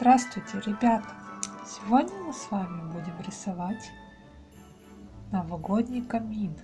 Здравствуйте, ребята! Сегодня мы с вами будем рисовать новогодний камин.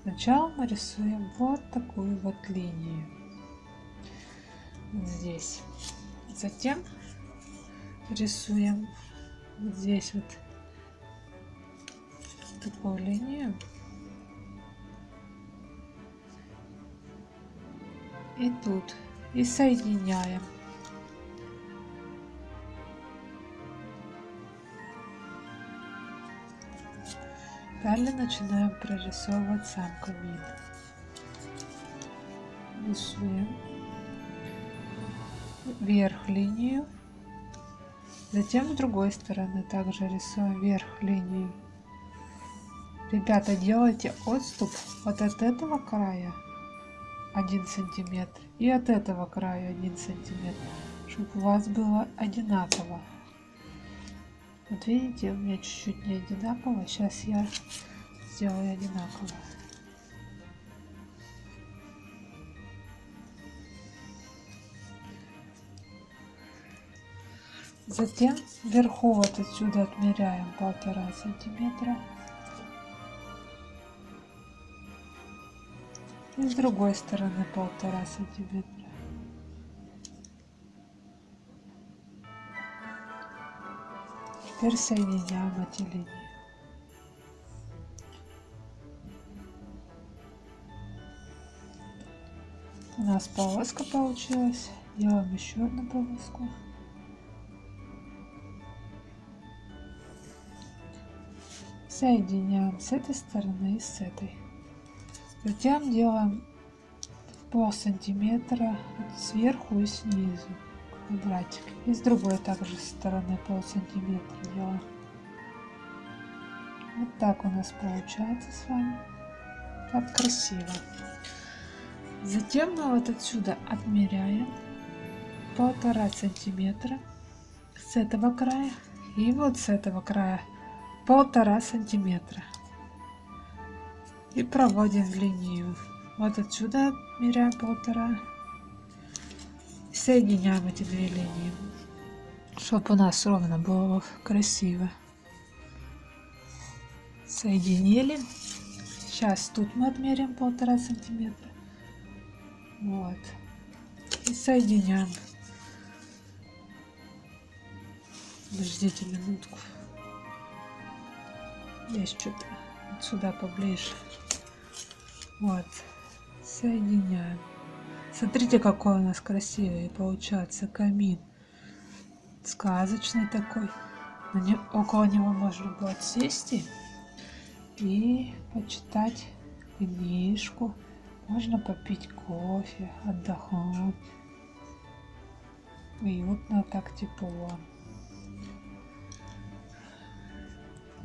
Сначала мы рисуем вот такую вот линию. Здесь. Затем рисуем здесь вот такую линию. И тут. И соединяем. Далее начинаем прорисовывать сам камин. Рисуем вверх линию. Затем с другой стороны также рисуем вверх линию. Ребята, делайте отступ вот от этого края 1 сантиметр и от этого края 1 сантиметр, чтобы у вас было одинаково. Вот видите, у меня чуть-чуть не одинаково. Сейчас я сделаю одинаково. Затем вверху вот отсюда отмеряем полтора сантиметра. И с другой стороны полтора сантиметра. Теперь соединяем эти линии. У нас полоска получилась. Делаем еще одну полоску. Соединяем с этой стороны и с этой. Затем делаем пол сантиметра сверху и снизу квадратик. И с другой также стороны пол сантиметра делаем. Вот так у нас получается с вами. Так красиво. Затем мы вот отсюда отмеряем полтора сантиметра с этого края и вот с этого края полтора сантиметра и проводим линию вот отсюда отмеряем полтора соединяем эти две линии, чтобы у нас ровно было красиво. Соединили. Сейчас тут мы отмерим полтора сантиметра. Вот. И соединяем. Подождите минутку. Здесь что-то сюда поближе. Вот. Соединяем. Смотрите, какой у нас красивый получается камин. Сказочный такой. Около него можно будет сесть и почитать книжку. Можно попить кофе, отдохнуть. Уютно, так тепло.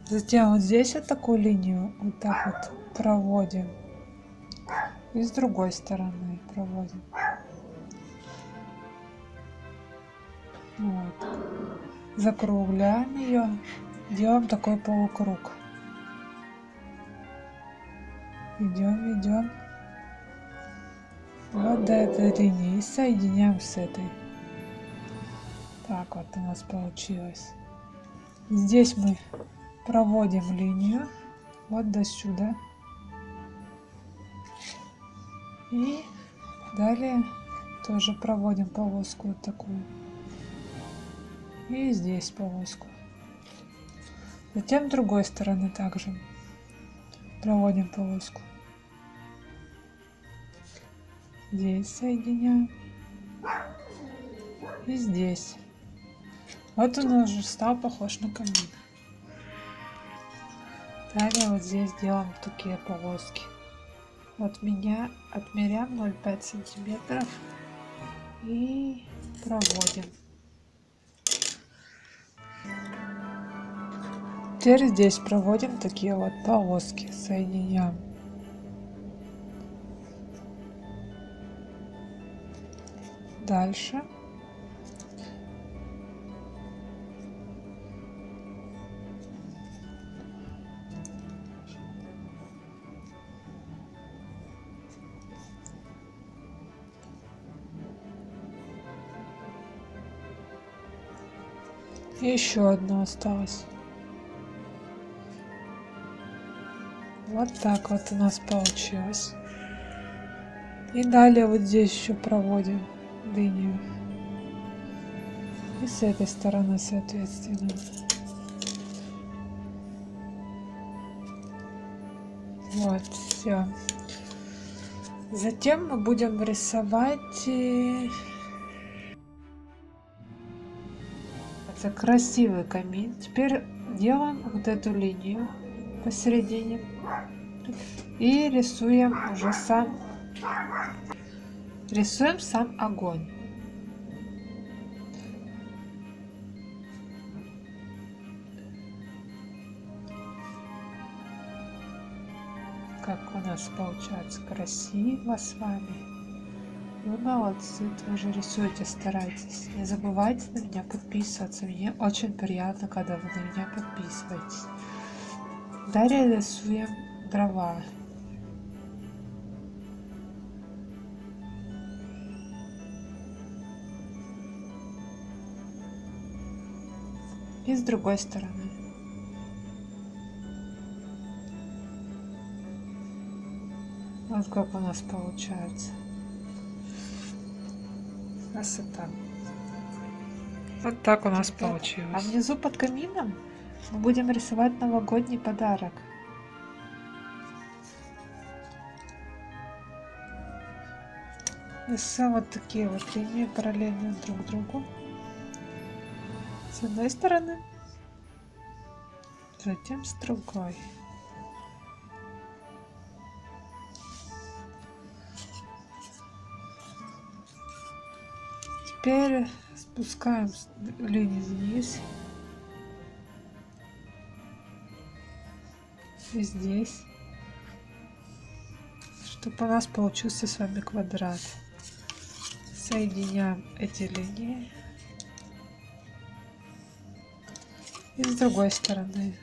Затем вот здесь вот такую линию вот так вот проводим. И с другой стороны проводим. Вот. Закругляем ее, делаем такой полукруг. Идем, идем. Вот до этой линии и соединяем с этой. Так вот у нас получилось. Здесь мы проводим линию вот до сюда. И далее тоже проводим полоску вот такую. И здесь полоску. Затем другой стороны также проводим полоску. Здесь соединяем. И здесь. Вот он уже стал похож на камин. Далее вот здесь делаем такие полоски от меня отмеряем 0,5 сантиметров и проводим. Теперь здесь проводим такие вот полоски, соединяем. Дальше И еще одно осталось. Вот так вот у нас получилось. И далее вот здесь еще проводим линию. И с этой стороны, соответственно. Вот, все. Затем мы будем рисовать это красивый камин. Теперь делаем вот эту линию посередине и рисуем уже сам рисуем сам огонь. Как у нас получается красиво с вами. Вы молодцы, тоже рисуйте, старайтесь. Не забывайте на меня подписываться. Мне очень приятно, когда вы на меня подписываетесь. Далее рисуем дрова. И с другой стороны. Вот как у нас получается. Красота. Вот так у нас получилось. А внизу под камином мы будем рисовать новогодний подарок. Рисуем вот такие вот линии параллельно друг другу с одной стороны, затем с другой. Теперь спускаем линию вниз. И здесь. Чтобы у нас получился с вами квадрат. Соединяем эти линии. И с другой стороны.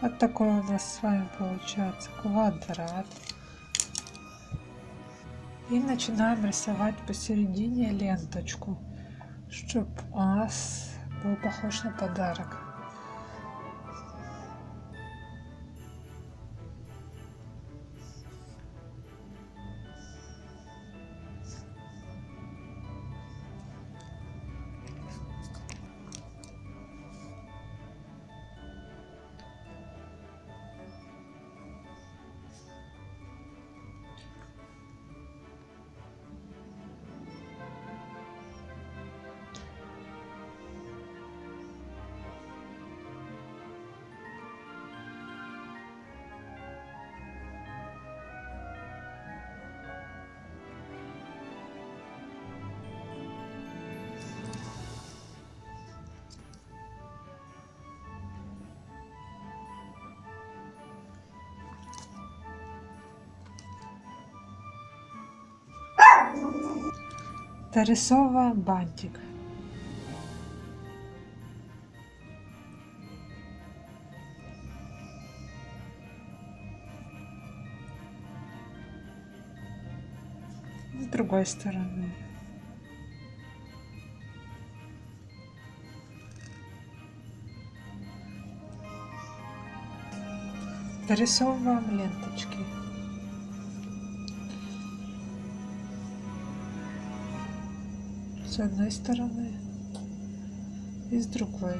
Вот такой у нас с вами получается квадрат. И начинаем рисовать посередине ленточку, чтобы у нас был похож на подарок. Дорисовываем бантик. С другой стороны. Дорисовываем ленточки. С одной стороны и с другой.